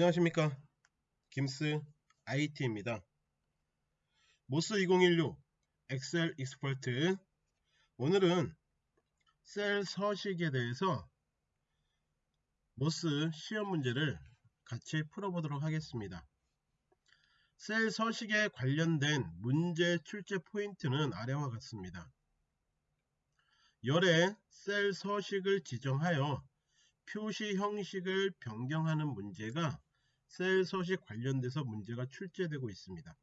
안녕하십니까. 김스 IT입니다. MOS 2016 Excel Expert. 오늘은 셀 서식에 대해서 MOS 시험 문제를 같이 풀어보도록 하겠습니다. 셀 서식에 관련된 문제 출제 포인트는 아래와 같습니다. 열의 셀 서식을 지정하여 표시 형식을 변경하는 문제가 셀 서식 관련돼서 문제가 출제되고 있습니다.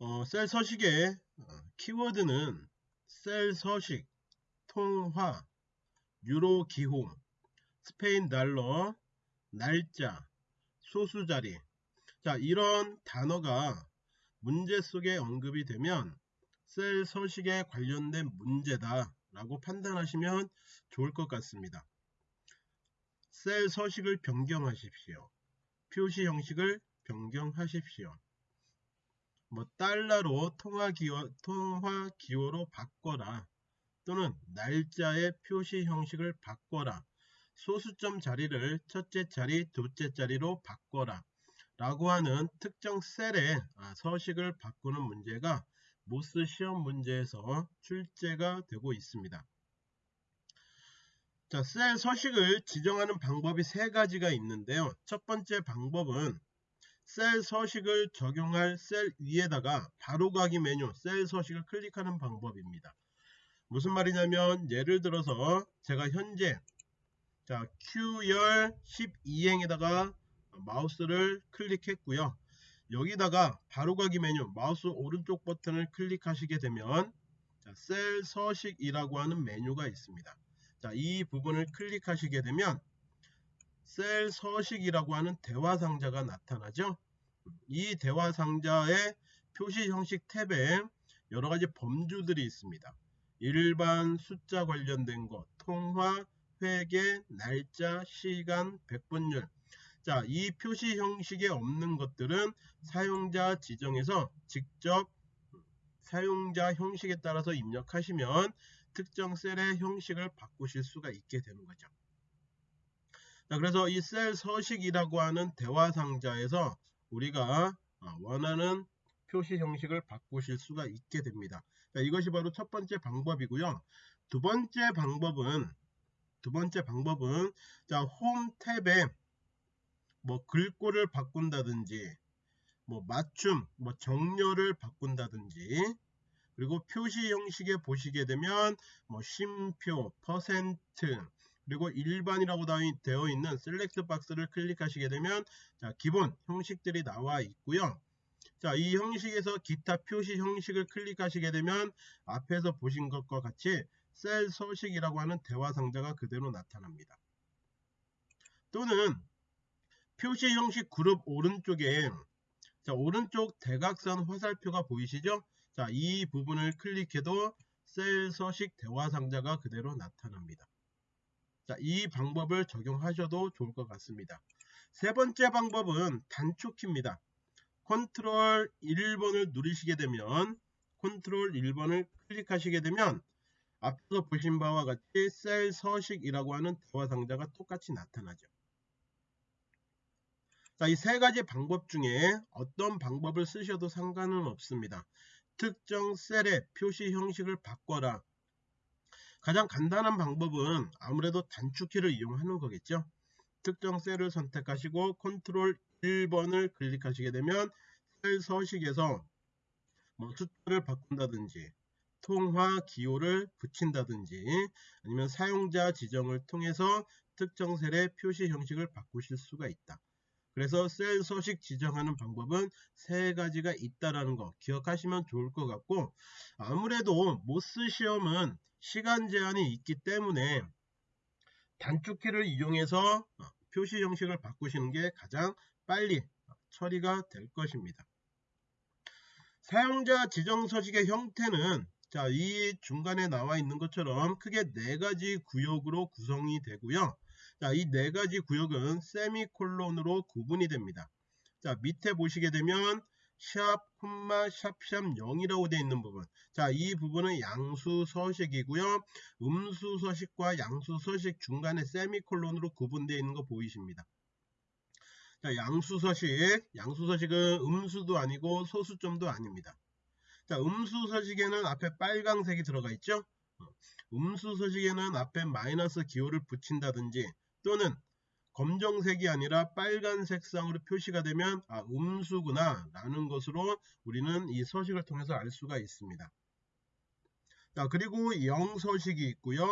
어, 셀 서식의 어, 키워드는 셀 서식, 통화, 유로 기호, 스페인 달러, 날짜, 소수 자리 자 이런 단어가 문제 속에 언급이 되면 셀 서식에 관련된 문제다 라고 판단하시면 좋을 것 같습니다. 셀 서식을 변경하십시오. 표시 형식을 변경하십시오. 뭐 달러로 통화 기호, 통화 기호로 바꿔라 또는 날짜의 표시 형식을 바꿔라 소수점 자리를 첫째 자리, 둘째 자리로 바꿔라 라고 하는 특정 셀의 아, 서식을 바꾸는 문제가 모스 시험 문제에서 출제가 되고 있습니다. 자, 셀 서식을 지정하는 방법이 세 가지가 있는데요. 첫 번째 방법은 셀 서식을 적용할 셀 위에다가 바로가기 메뉴 셀 서식을 클릭하는 방법입니다. 무슨 말이냐면 예를 들어서 제가 현재 자 Q열 12행에다가 마우스를 클릭했고요. 여기다가 바로가기 메뉴 마우스 오른쪽 버튼을 클릭하시게 되면 자, 셀 서식이라고 하는 메뉴가 있습니다. 자, 이 부분을 클릭하시게 되면 셀 서식이라고 하는 대화 상자가 나타나죠. 이 대화 상자의 표시 형식 탭에 여러 가지 범주들이 있습니다. 일반 숫자 관련된 것, 통화, 회계, 날짜, 시간, 백분율. 자, 이 표시 형식에 없는 것들은 사용자 지정에서 직접 사용자 형식에 따라서 입력하시면 특정 셀의 형식을 바꾸실 수가 있게 되는 거죠. 자, 그래서 이 셀 서식이라고 하는 대화 상자에서 우리가 어, 원하는 표시 형식을 바꾸실 수가 있게 됩니다. 자, 이것이 바로 첫 번째 방법이고요. 두 번째 방법은 두 번째 방법은 자, 홈 탭에 뭐 글꼴을 바꾼다든지 뭐 맞춤, 뭐 정렬을 바꾼다든지 그리고 표시 형식에 보시게 되면 뭐 쉼표, 퍼센트 그리고 일반이라고 되어 있는 셀렉트 박스를 클릭하시게 되면 자 기본 형식들이 나와 있고요. 자, 이 형식에서 기타 표시 형식을 클릭하시게 되면 앞에서 보신 것과 같이 셀 서식이라고 하는 대화 상자가 그대로 나타납니다. 또는 표시 형식 그룹 오른쪽에 자, 오른쪽 대각선 화살표가 보이시죠? 자, 이 부분을 클릭해도 셀 서식 대화 상자가 그대로 나타납니다. 자, 이 방법을 적용하셔도 좋을 것 같습니다. 세 번째 방법은 단축키입니다. 컨트롤 1번을 누르시게 되면 컨트롤 1번을 클릭하시게 되면 앞서 보신 바와 같이 셀 서식이라고 하는 대화 상자가 똑같이 나타나죠. 자, 이 세 가지 방법 중에 어떤 방법을 쓰셔도 상관은 없습니다. 특정 셀의 표시 형식을 바꿔라. 가장 간단한 방법은 아무래도 단축키를 이용하는 거겠죠. 특정 셀을 선택하시고 컨트롤 1번을 클릭하시게 되면 셀 서식에서 뭐 숫자를 바꾼다든지 통화 기호를 붙인다든지 아니면 사용자 지정을 통해서 특정 셀의 표시 형식을 바꾸실 수가 있다. 그래서 셀 서식 지정하는 방법은 세 가지가 있다라는 거 기억하시면 좋을 것 같고 아무래도 MOS 시험은 시간 제한이 있기 때문에 단축키를 이용해서 표시 형식을 바꾸시는 게 가장 빨리 처리가 될 것입니다. 사용자 지정 서식의 형태는 자, 이 중간에 나와 있는 것처럼 크게 네 가지 구역으로 구성이 되고요. 자, 이 네 가지 구역은 세미콜론으로 구분이 됩니다. 자, 밑에 보시게 되면 샵, 콤마, 샵샵 0이라고 되어 있는 부분. 자, 이 부분은 양수 서식이고요. 음수 서식과 양수 서식 중간에 세미콜론으로 구분되어 있는 거 보이십니다. 자, 양수 서식. 양수 서식은 음수도 아니고 소수점도 아닙니다. 자, 음수 서식에는 앞에 빨강색이 들어가 있죠? 어, 음수 서식에는 앞에 마이너스 기호를 붙인다든지 또는 검정색이 아니라 빨간 색상으로 표시가 되면 아 음수구나 라는 것으로 우리는 이 서식을 통해서 알 수가 있습니다. 자 그리고 영 서식이 있고요.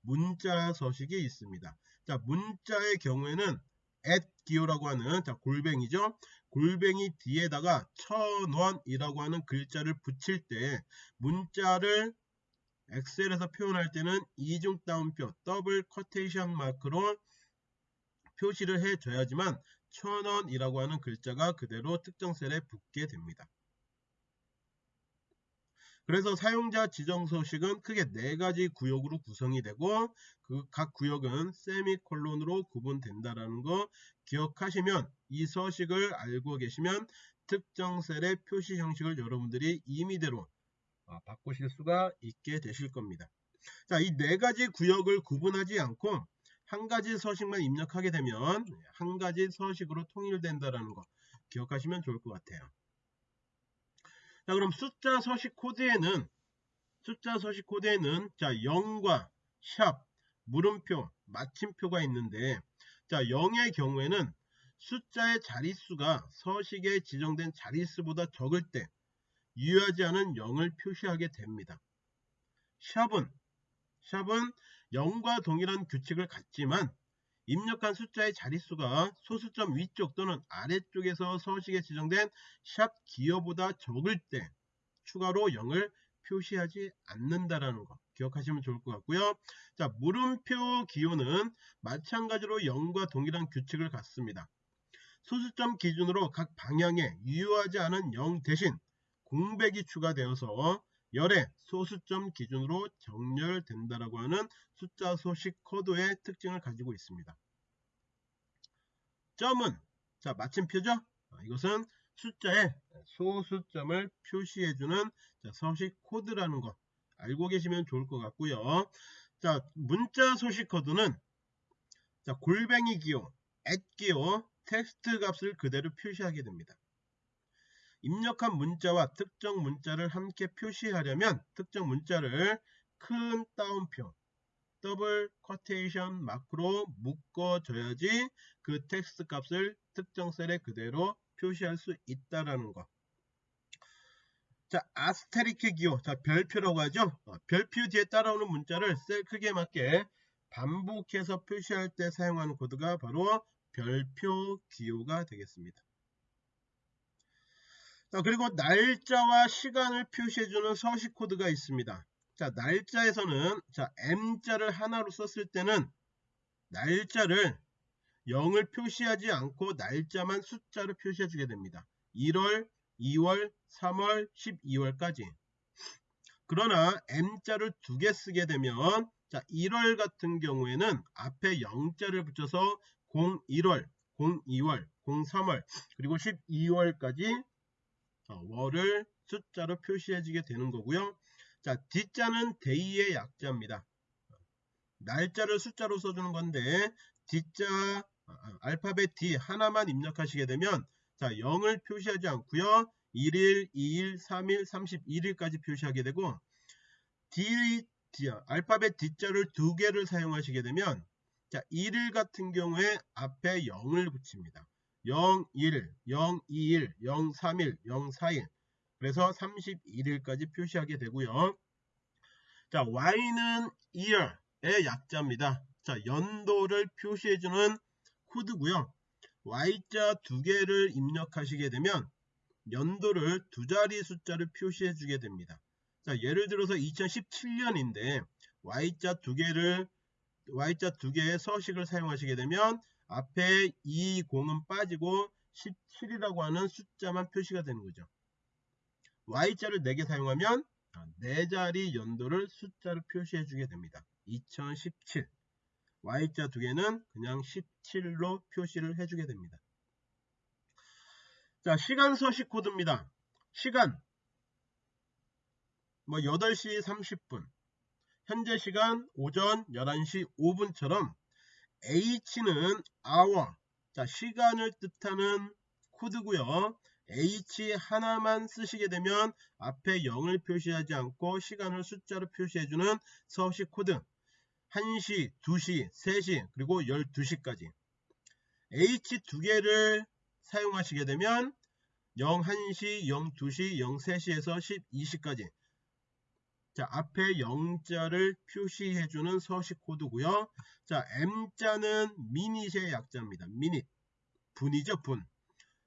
문자 서식이 있습니다. 자 문자의 경우에는 at 기호라고 하는 자 골뱅이죠. 골뱅이 뒤에다가 천원이라고 하는 글자를 붙일 때 문자를 엑셀에서 표현할 때는 이중 따옴표 double quotation mark로 표시를 해줘야지만 천원이라고 하는 글자가 그대로 특정 셀에 붙게 됩니다. 그래서 사용자 지정 서식은 크게 네 가지 구역으로 구성이 되고 그 각 구역은 세미콜론으로 구분된다라는 거 기억하시면 이 서식을 알고 계시면 특정 셀의 표시 형식을 여러분들이 임의대로 아, 바꾸실 수가 있게 되실 겁니다. 자, 이 네 가지 구역을 구분하지 않고 한 가지 서식만 입력하게 되면 한 가지 서식으로 통일된다라는 거 기억하시면 좋을 것 같아요. 자 그럼 숫자 서식 코드에는 숫자 서식 코드에는 자 0과 샵, 물음표, 마침표가 있는데 자 0의 경우에는 숫자의 자릿수가 서식에 지정된 자릿수보다 적을 때 유효하지 않은 0을 표시하게 됩니다. 샵은 샵은 0과 동일한 규칙을 갖지만 입력한 숫자의 자릿수가 소수점 위쪽 또는 아래쪽에서 서식에 지정된 샵 기호보다 적을 때 추가로 0을 표시하지 않는다라는 거 기억하시면 좋을 것 같고요. 자 물음표 기호는 마찬가지로 0과 동일한 규칙을 갖습니다. 소수점 기준으로 각 방향에 유효하지 않은 0 대신 공백이 추가되어서 열의 소수점 기준으로 정렬된다라고 하는 숫자 서식 코드의 특징을 가지고 있습니다. 점은 자 마침표죠. 아, 이것은 숫자의 소수점을 표시해주는 서식 코드라는 거 알고 계시면 좋을 것 같고요. 자 문자 서식 코드는 자 골뱅이 기호, at 기호, 텍스트 값을 그대로 표시하게 됩니다. 입력한 문자와 특정 문자를 함께 표시하려면 특정 문자를 큰 따옴표 double quotation mark로 묶어줘야지 그 텍스트 값을 특정 셀에 그대로 표시할 수 있다라는 거. 자, asterisk 기호. 자, 별표라고 하죠. 어, 별표 뒤에 따라오는 문자를 셀 크기에 맞게 반복해서 표시할 때 사용하는 코드가 바로 별표 기호가 되겠습니다. 자, 그리고 날짜와 시간을 표시해주는 서식 코드가 있습니다. 자, 날짜에서는 자, M자를 하나로 썼을 때는 날짜를 0을 표시하지 않고 날짜만 숫자로 표시해 주게 됩니다. 1월, 2월, 3월, 12월까지. 그러나 M자를 두 개 쓰게 되면 자, 1월 같은 경우에는 앞에 0자를 붙여서 01월, 02월, 03월, 그리고 12월까지 월을 숫자로 표시해주게 되는 거고요. 자, D자는 데이의 약자입니다. 날짜를 숫자로 써주는 건데 D자 아, 아, 알파벳 D 하나만 입력하시게 되면 자 0을 표시하지 않고요. 1일, 2일, 3일, 31일까지 표시하게 되고 D, D 알파벳 D자를 두 개를 사용하시게 되면 자 1일 같은 경우에 앞에 0을 붙입니다. 0, 1, 0, 2, 1, 0, 3, 1, 0, 4, 1 그래서 31일까지 표시하게 되고요. 자, y는 year의 약자입니다. 자, 연도를 표시해주는 코드고요. y자 두 개를 입력하시게 되면 연도를 두 자리 숫자를 표시해주게 됩니다. 자, 예를 들어서 2017년인데 y자 두 개를 y자 두 개의 서식을 사용하시게 되면 앞에 20은 빠지고 17이라고 하는 숫자만 표시가 되는 거죠. Y자를 4개 사용하면 4자리 연도를 숫자로 표시해 주게 됩니다. 2017 Y자 두 개는 그냥 17로 표시를 해주게 됩니다. 자 시간 서식 코드입니다. 시간 뭐 8시 30분 현재 시간 오전 11시 5분처럼 H는 hour, 자, 시간을 뜻하는 코드고요. H 하나만 쓰시게 되면 앞에 0을 표시하지 않고 시간을 숫자로 표시해주는 서식 코드. 1시, 2시, 3시, 그리고 12시까지. H 두 개를 사용하시게 되면 01시, 02시, 03시에서 12시까지 자 앞에 0자를 표시해주는 서식 코드고요. 자 M자는 미닛의 약자입니다. 미닛 분이죠 분.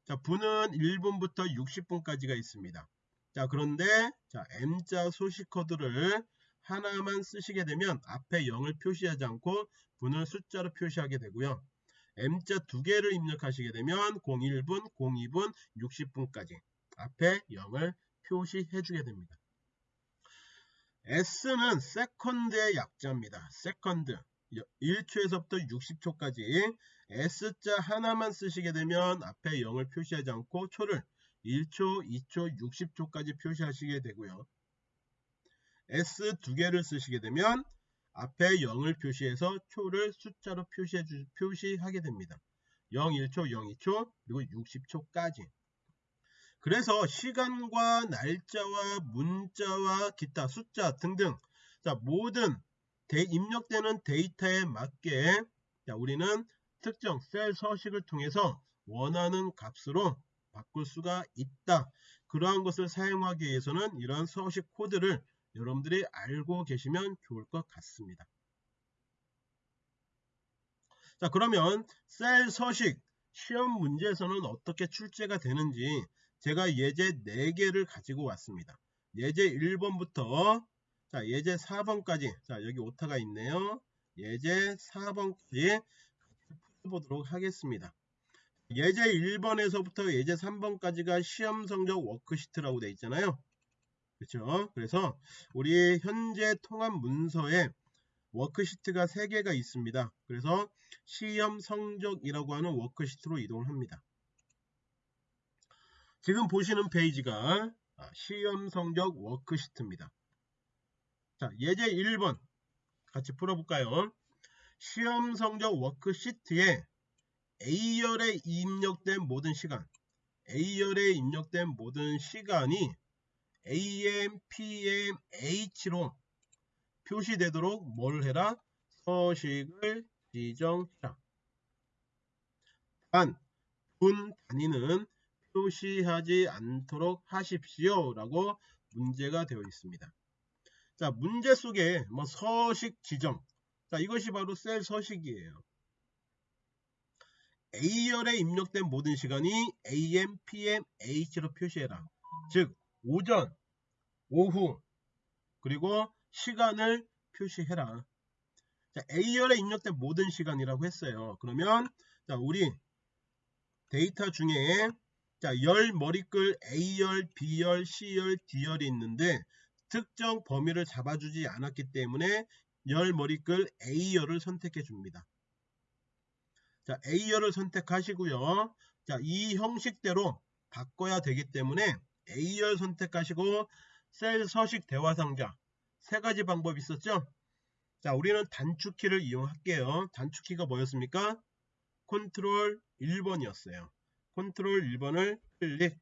자 분은 1분부터 60분까지가 있습니다. 자 그런데 자 M자 소식 코드를 하나만 쓰시게 되면 앞에 0을 표시하지 않고 분을 숫자로 표시하게 되고요. M자 두 개를 입력하시게 되면 01분, 02분, 60분까지 앞에 0을 표시해 주게 됩니다. S는 second의 약자입니다. second 1초에서부터 60초까지 S자 하나만 쓰시게 되면 앞에 0을 표시하지 않고 초를 1초, 2초, 60초까지 표시하시게 되고요. S 두 개를 쓰시게 되면 앞에 0을 표시해서 초를 숫자로 표시해 주, 표시하게 됩니다. 0, 1초, 0, 2초, 그리고 60초까지. 그래서 시간과 날짜와 문자와 기타 숫자 등등 자, 모든 대, 입력되는 데이터에 맞게 자, 우리는 특정 셀 서식을 통해서 원하는 값으로 바꿀 수가 있다. 그러한 것을 사용하기 위해서는 이러한 서식 코드를 여러분들이 알고 계시면 좋을 것 같습니다. 자 그러면 셀 서식 시험 문제에서는 어떻게 출제가 되는지 제가 예제 4개를 가지고 왔습니다. 예제 1번부터 자 예제 4번까지 자 여기 오타가 있네요. 예제 4번까지 풀어보도록 하겠습니다. 예제 1번에서부터 예제 3번까지가 시험 성적 워크시트라고 되어 있잖아요. 그렇죠? 그래서 우리 현재 통합 문서에 워크시트가 3개가 있습니다. 그래서 시험 성적이라고 하는 워크시트로 이동합니다. 지금 보시는 페이지가 아, 시험 성적 워크시트입니다. 자, 예제 1번 같이 풀어볼까요? 시험 성적 워크시트에 A열에 입력된 모든 시간 A열에 입력된 모든 시간이 AM, PM, H로 표시되도록 뭘 해라? 서식을 지정해라. 단, 분 단위는 표시하지 않도록 하십시오. 라고 문제가 되어 있습니다. 자, 문제 속에 뭐 서식 지정. 자, 이것이 바로 셀 서식이에요. A열에 입력된 모든 시간이 AM, PM, H로 표시해라. 즉, 오전, 오후, 그리고 시간을 표시해라. 자, A열에 입력된 모든 시간이라고 했어요. 그러면 자, 우리 데이터 중에 자, 열 머리글 A열, B열, C열, D열이 있는데 특정 범위를 잡아주지 않았기 때문에 열 머리글 A열을 선택해 줍니다. 자, A열을 선택하시고요. 자, 이 형식대로 바꿔야 되기 때문에 A열 선택하시고 셀 서식 대화 상자 세 가지 방법이 있었죠. 자, 우리는 단축키를 이용할게요. 단축키가 뭐였습니까? 컨트롤 1번이었어요. 컨트롤 1번을 클릭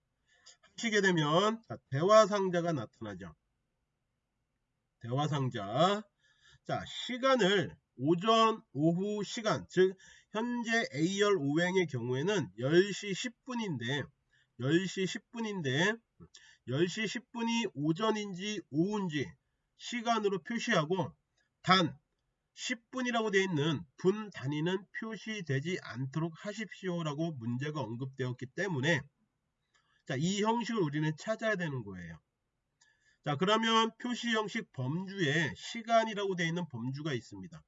하시게 되면 자, 대화 상자가 나타나죠. 대화 상자. 자, 시간을 오전, 오후 시간, 즉 현재 A열 오행의 경우에는 10시 10분인데 10시 10분인데 10시 10분이 오전인지 오후인지 시간으로 표시하고 단 10분이라고 되어 있는 분 단위는 표시되지 않도록 하십시오 라고 문제가 언급되었기 때문에 자, 이 형식을 우리는 찾아야 되는 거예요. 자 그러면 표시 형식 범주에 시간이라고 되어 있는 범주가 있습니다.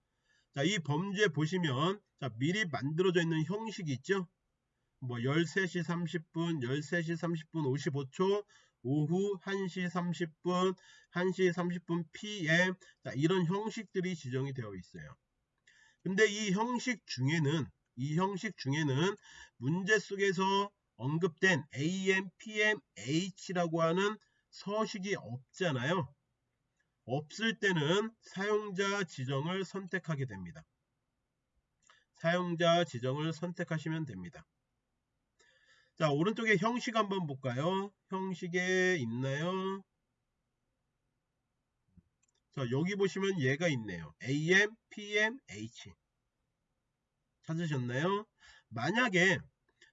자, 이 범주에 보시면 자, 미리 만들어져 있는 형식이 있죠. 뭐 13시 30분, 13시 30분 55초, 오후 1시 30분, 1시 30분 PM 자, 이런 형식들이 지정이 되어 있어요. 근데 이 형식 중에는 이 형식 중에는 문제 속에서 언급된 AM, PM, H라고 하는 서식이 없잖아요. 없을 때는 사용자 지정을 선택하게 됩니다. 사용자 지정을 선택하시면 됩니다. 자 오른쪽에 형식 한번 볼까요? 형식에 있나요? 자 여기 보시면 얘가 있네요. AM, PM, H 찾으셨나요? 만약에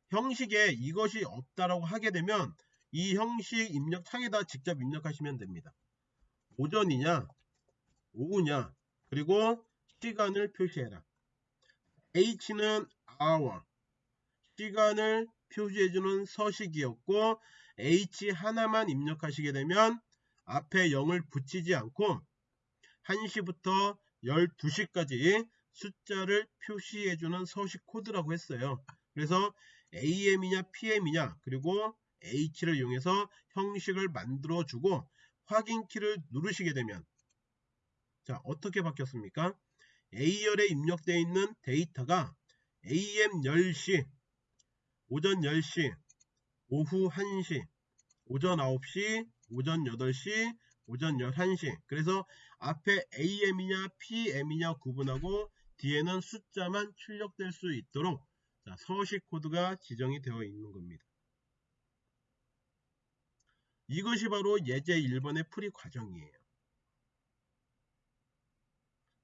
형식에 이것이 없다라고 하게 되면 이 형식 입력 창에다 직접 입력하시면 됩니다. 오전이냐 오후냐 그리고 시간을 표시해라. H는 hour 시간을 표시해주는 서식이었고 H 하나만 입력하시게 되면 앞에 0을 붙이지 않고 1시부터 12시까지 숫자를 표시해주는 서식 코드라고 했어요. 그래서 AM이냐 PM이냐 그리고 H를 이용해서 형식을 만들어주고 확인키를 누르시게 되면 자 어떻게 바뀌었습니까? A열에 입력되어 있는 데이터가 AM 10시, 오전 10시, 오후 1시, 오전 9시, 오전 8시, 오전 11시 그래서 앞에 AM이냐 PM이냐 구분하고 뒤에는 숫자만 출력될 수 있도록 자, 서식 코드가 지정이 되어 있는 겁니다. 이것이 바로 예제 1번의 풀이 과정이에요.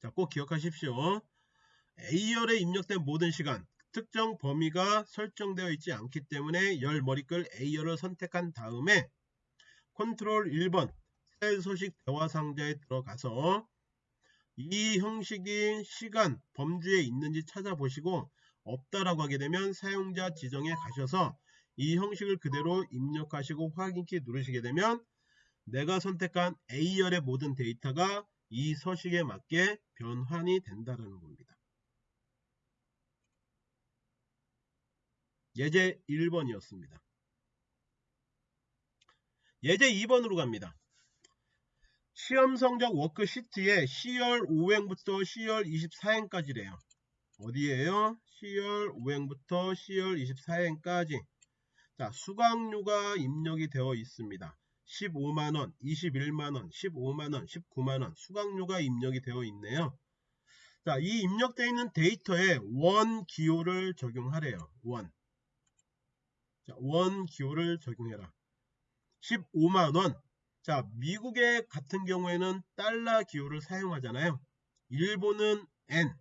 자, 꼭 기억하십시오. A열에 입력된 모든 시간, 특정 범위가 설정되어 있지 않기 때문에 열 머리글 A열을 선택한 다음에 컨트롤 1번 셀 소식 대화 상자에 들어가서 이 형식인 시간 범주에 있는지 찾아보시고 없다라고 하게 되면 사용자 지정에 가셔서 이 형식을 그대로 입력하시고 확인키 누르시게 되면 내가 선택한 A열의 모든 데이터가 이 서식에 맞게 변환이 된다는 겁니다. 예제 1번이었습니다. 예제 2번으로 갑니다. 시험 성적 워크시트에 10월 5행부터 10월 24행까지래요. 어디에요? 10월 5행부터 10월 24행까지 자 수강료가 입력이 되어 있습니다. 15만원, 21만원, 15만원, 19만원 수강료가 입력이 되어 있네요. 자, 이 입력되어 있는 데이터에 원 기호를 적용하래요. 원. 자, 원 기호를 적용해라. 15만원. 자, 미국의 같은 경우에는 달러 기호를 사용하잖아요. 일본은 N.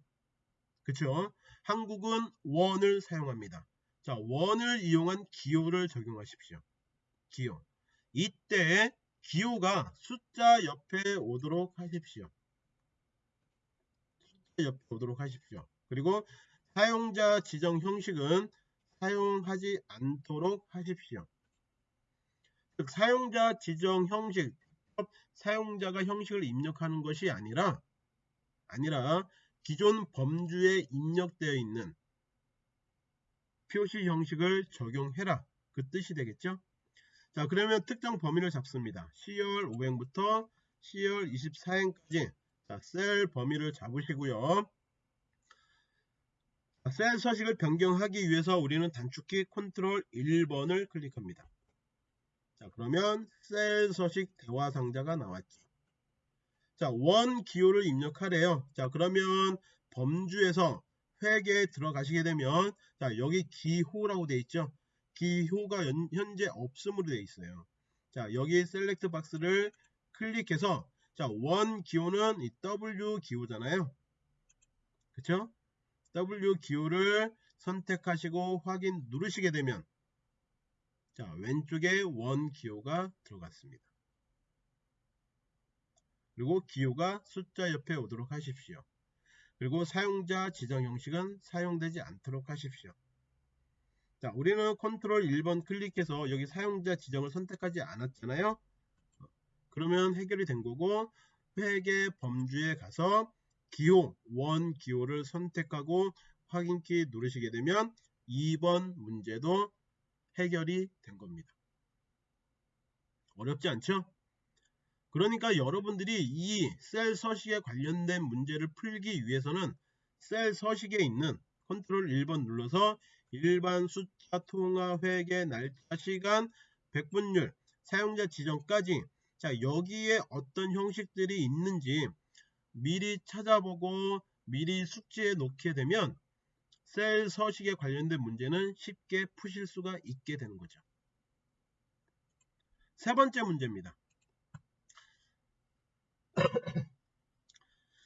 그쵸? 한국은 원을 사용합니다. 자, 원을 이용한 기호를 적용하십시오. 기호. 이때 기호가 숫자 옆에 오도록 하십시오. 숫자 옆에 오도록 하십시오. 그리고 사용자 지정 형식은 사용하지 않도록 하십시오. 즉 사용자 지정 형식, 사용자가 형식을 입력하는 것이 아니라 아니라 기존 범주에 입력되어 있는 표시 형식을 적용해라. 그 뜻이 되겠죠? 자 그러면 특정 범위를 잡습니다. 10월 5행부터 10월 24행까지 자, 셀 범위를 잡으시고요. 자, 셀 서식을 변경하기 위해서 우리는 단축키 컨트롤 1번을 클릭합니다. 자 그러면 셀 서식 대화 상자가 나왔죠. 자, 원 기호를 입력하래요. 자, 그러면 범주에서 회계에 들어가시게 되면 자, 여기 기호라고 되어 있죠. 기호가 현재 없음으로 되어 있어요. 자, 여기 셀렉트 박스를 클릭해서 자, 원 기호는 이 W 기호잖아요. 그쵸? W 기호를 선택하시고 확인 누르시게 되면 자, 왼쪽에 원 기호가 들어갔습니다. 그리고 기호가 숫자 옆에 오도록 하십시오. 그리고 사용자 지정 형식은 사용되지 않도록 하십시오. 자, 우리는 컨트롤 1번 클릭해서 여기 사용자 지정을 선택하지 않았잖아요. 그러면 해결이 된 거고 회계 범주에 가서 기호, 원 기호를 선택하고 확인키 누르시게 되면 2번 문제도 해결이 된 겁니다. 어렵지 않죠? 그러니까 여러분들이 이 셀 서식에 관련된 문제를 풀기 위해서는 셀 서식에 있는 컨트롤 1번 눌러서 일반 숫자 통화 회계 날짜 시간 백분율 사용자 지정까지 자 여기에 어떤 형식들이 있는지 미리 찾아보고 미리 숙지해 놓게 되면 셀 서식에 관련된 문제는 쉽게 푸실 수가 있게 되는 거죠. 세 번째 문제입니다.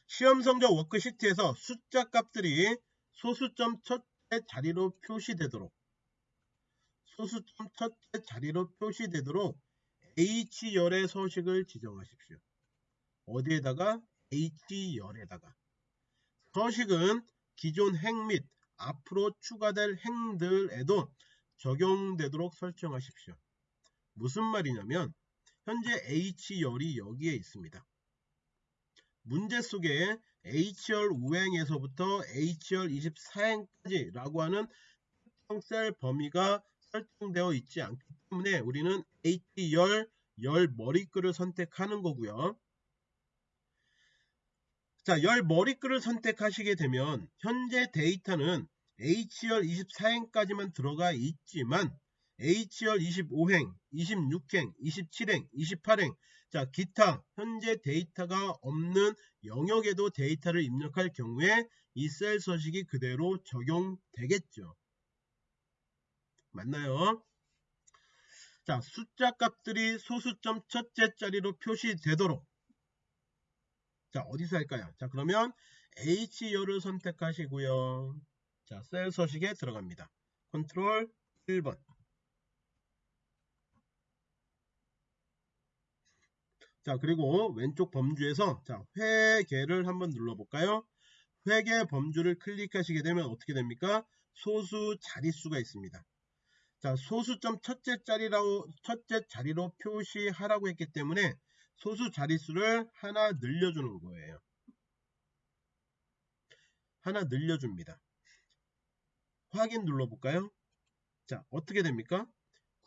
시험 성적 워크시트에서 숫자 값들이 소수점 첫째 자리로 표시되도록 소수점 첫째 자리로 표시되도록 H열의 서식을 지정하십시오. 어디에다가? H열에다가. 서식은 기존 행 및 앞으로 추가될 행들에도 적용되도록 설정하십시오. 무슨 말이냐면 현재 H열이 여기에 있습니다. 문제 속에 H열 우행에서부터 H열 24행까지 라고 하는 특정 셀 범위가 설정되어 있지 않기 때문에 우리는 H열 열 머리글을 선택하는 거고요. 자, 열 머리글을 선택하시게 되면 현재 데이터는 H열 24행까지만 들어가 있지만 H열 25행, 26행, 27행, 28행 자 기타 현재 데이터가 없는 영역에도 데이터를 입력할 경우에 이 셀 서식이 그대로 적용되겠죠. 맞나요? 자 숫자 값들이 소수점 첫째 자리로 표시되도록 자 어디서 할까요? 자 그러면 H열을 선택하시고요. 자 셀 서식에 들어갑니다. 컨트롤 1번 자 그리고 왼쪽 범주에서 자 회계를 한번 눌러볼까요? 회계 범주를 클릭하시게 되면 어떻게 됩니까? 소수 자릿수가 있습니다. 자 소수점 첫째 자리라고 첫째 자리로 표시하라고 했기 때문에 소수 자릿수를 하나 늘려주는 거예요. 하나 늘려줍니다. 확인 눌러볼까요? 자 어떻게 됩니까?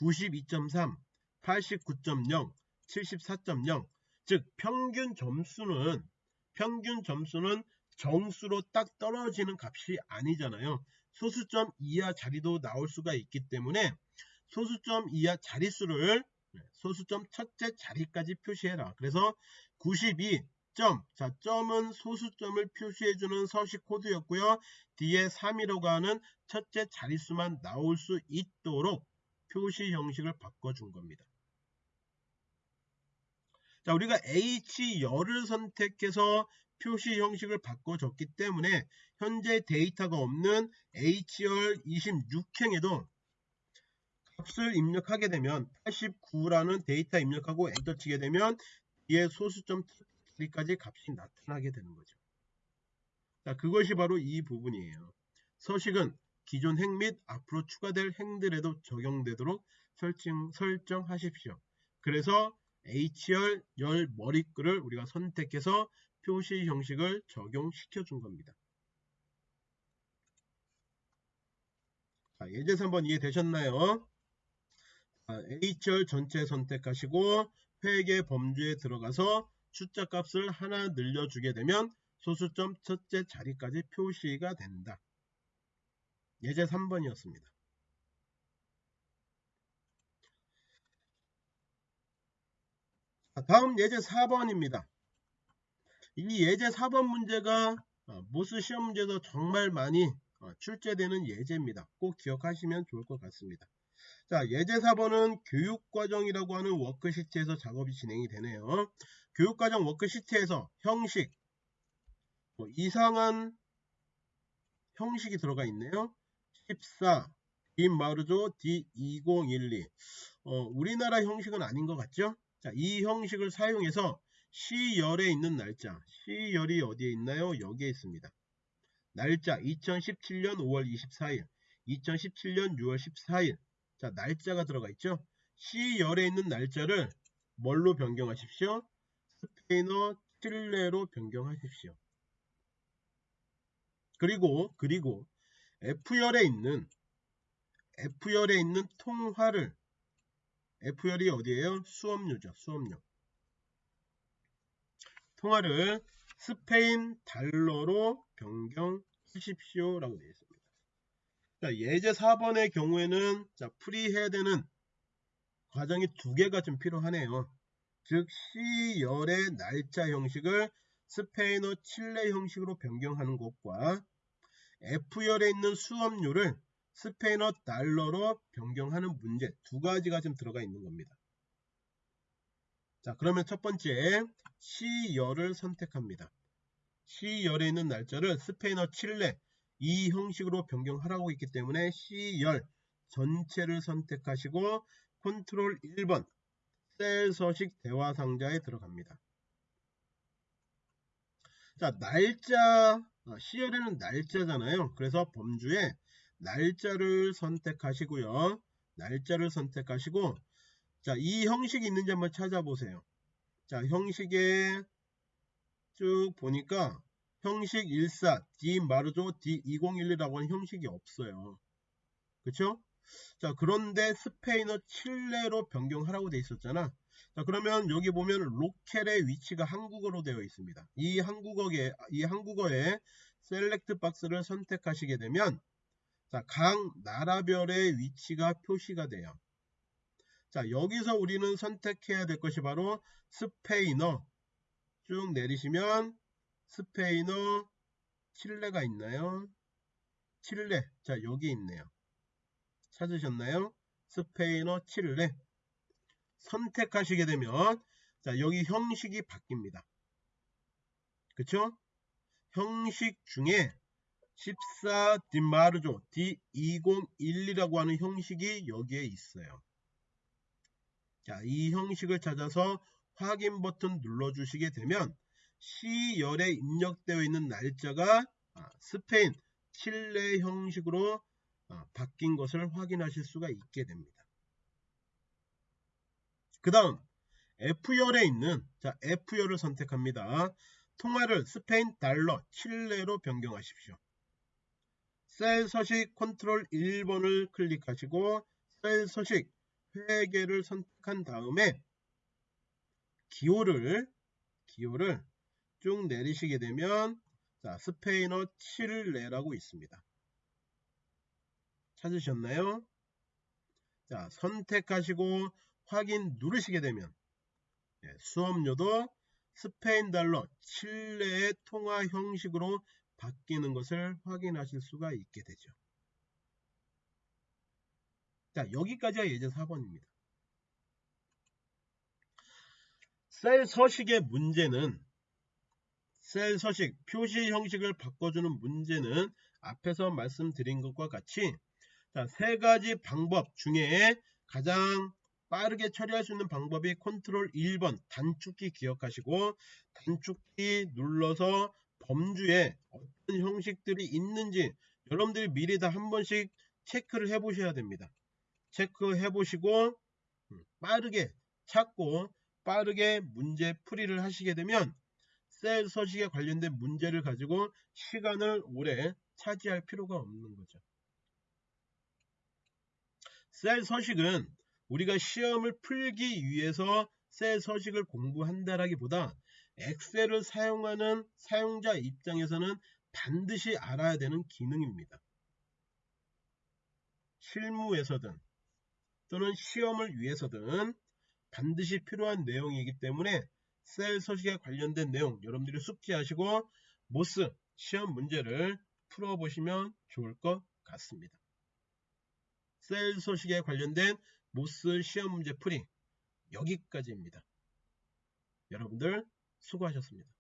92.3, 89.0, 74.0. 즉 평균 점수는 평균 점수는 정수로 딱 떨어지는 값이 아니잖아요. 소수점 이하 자리도 나올 수가 있기 때문에 소수점 이하 자릿수를 네, 소수점 첫째 자리까지 표시해라. 그래서 92 점, 자 점은 소수점을 표시해주는 서식 코드였고요. 뒤에 3이라고 하는 첫째 자릿수만 나올 수 있도록 표시 형식을 바꿔준 겁니다. 자, 우리가 H열을 선택해서 표시 형식을 바꿔줬기 때문에 현재 데이터가 없는 H열 26행에도 값을 입력하게 되면 89라는 데이터 입력하고 엔터 치게 되면 뒤에 소수점 T까지 값이 나타나게 되는 거죠. 자, 그것이 바로 이 부분이에요. 서식은 기존 행 및 앞으로 추가될 행들에도 적용되도록 설정, 설정하십시오. 그래서 H열 열 머리글을 우리가 선택해서 표시 형식을 적용시켜 준 겁니다. 자, 예제 3번 이해되셨나요? 자, H열 전체 선택하시고 회계 범주에 들어가서 숫자 값을 하나 늘려주게 되면 소수점 첫째 자리까지 표시가 된다. 예제 3번이었습니다. 다음 예제 4번입니다. 이 예제 4번 문제가 어, 모스 시험 문제도 정말 많이 어, 출제되는 예제입니다. 꼭 기억하시면 좋을 것 같습니다. 자, 예제 4번은 교육과정이라고 하는 워크시트에서 작업이 진행이 되네요. 교육과정 워크시트에서 형식, 뭐 이상한 형식이 들어가 있네요. 14, 빈마르조 D2012. 어, 우리나라 형식은 아닌 것 같죠? 자, 이 형식을 사용해서 시열에 있는 날짜, 시열이 어디에 있나요? 여기에 있습니다. 날짜 2017년 5월 24일, 2017년 6월 14일. 자, 날짜가 들어가 있죠? 시열에 있는 날짜를 뭘로 변경하십시오? 스페인어 칠레로 변경하십시오. 그리고 그리고 F열에 있는 F열에 있는 통화를 F열이 어디에요? 수업료죠. 수업료. 통화를 스페인 달러로 변경하십시오. 라고 되어 있습니다. 자, 예제 4번의 경우에는 자, 풀이해야 되는 과정이 두 개가 좀 필요하네요. 즉 시열의 날짜 형식을 스페인어 칠레 형식으로 변경하는 것과 F열에 있는 수업료를 스페인어 달러로 변경하는 문제 두 가지가 지금 들어가 있는 겁니다. 자 그러면 첫 번째 C열을 선택합니다. C열에 있는 날짜를 스페인어 칠레 이 형식으로 변경하라고 있기 때문에 C열 전체를 선택하시고 컨트롤 1번 셀 서식 대화 상자에 들어갑니다. 자 날짜 C열에는 날짜잖아요. 그래서 범주에 날짜를 선택하시고요. 날짜를 선택하시고 자, 이 형식이 있는지 한번 찾아보세요. 자, 형식에 쭉 보니까 형식 14 D 마르조 D2011이라고 하는 형식이 없어요. 그쵸? 자, 그런데 스페인어 칠레로 변경하라고 돼 있었잖아. 자, 그러면 여기 보면 로켈의 위치가 한국어로 되어 있습니다. 이 한국어에 이 한국어에 셀렉트 박스를 선택하시게 되면 자, 각 나라별의 위치가 표시가 돼요. 자, 여기서 우리는 선택해야 될 것이 바로 스페인어. 쭉 내리시면 스페인어 칠레가 있나요? 칠레. 자, 여기 있네요. 찾으셨나요? 스페인어 칠레. 선택하시게 되면 자, 여기 형식이 바뀝니다. 그쵸? 형식 중에 14 디마르조 D2012라고 하는 형식이 여기에 있어요. 자, 이 형식을 찾아서 확인 버튼 눌러주시게 되면 C열에 입력되어 있는 날짜가 아, 스페인, 칠레 형식으로 아, 바뀐 것을 확인하실 수가 있게 됩니다. 그 다음 F열에 있는 자 F열을 선택합니다. 통화를 스페인 달러 칠레로 변경하십시오. 셀 서식 컨트롤 1번을 클릭하시고 셀 서식 회계를 선택한 다음에 기호를 기호를 쭉 내리시게 되면 자, 스페인어 칠레라고 있습니다. 찾으셨나요? 자, 선택하시고 확인 누르시게 되면 예, 수업료도 스페인 달러 칠레의 통화 형식으로 바뀌는 것을 확인하실 수가 있게 되죠. 자 여기까지가 예제 4번입니다. 셀 서식의 문제는 셀 서식 표시 형식을 바꿔주는 문제는 앞에서 말씀드린 것과 같이 자, 세 가지 방법 중에 가장 빠르게 처리할 수 있는 방법이 컨트롤 1번 단축키 기억하시고 단축키 눌러서 범주에 어떤 형식들이 있는지 여러분들이 미리 다 한 번씩 체크를 해 보셔야 됩니다. 체크해 보시고 음, 빠르게 찾고 빠르게 문제 풀이를 하시게 되면 셀 서식에 관련된 문제를 가지고 시간을 오래 차지할 필요가 없는 거죠. 셀 서식은 우리가 시험을 풀기 위해서 셀 서식을 공부한다라기보다 엑셀을 사용하는 사용자 입장에서는 반드시 알아야 되는 기능입니다. 실무에서든 또는 시험을 위해서든 반드시 필요한 내용이기 때문에 셀 서식에 관련된 내용 여러분들이 숙지하시고 MOS 시험 문제를 풀어보시면 좋을 것 같습니다. 셀 서식에 관련된 MOS 시험 문제 풀이 여기까지입니다. 여러분들 수고하셨습니다.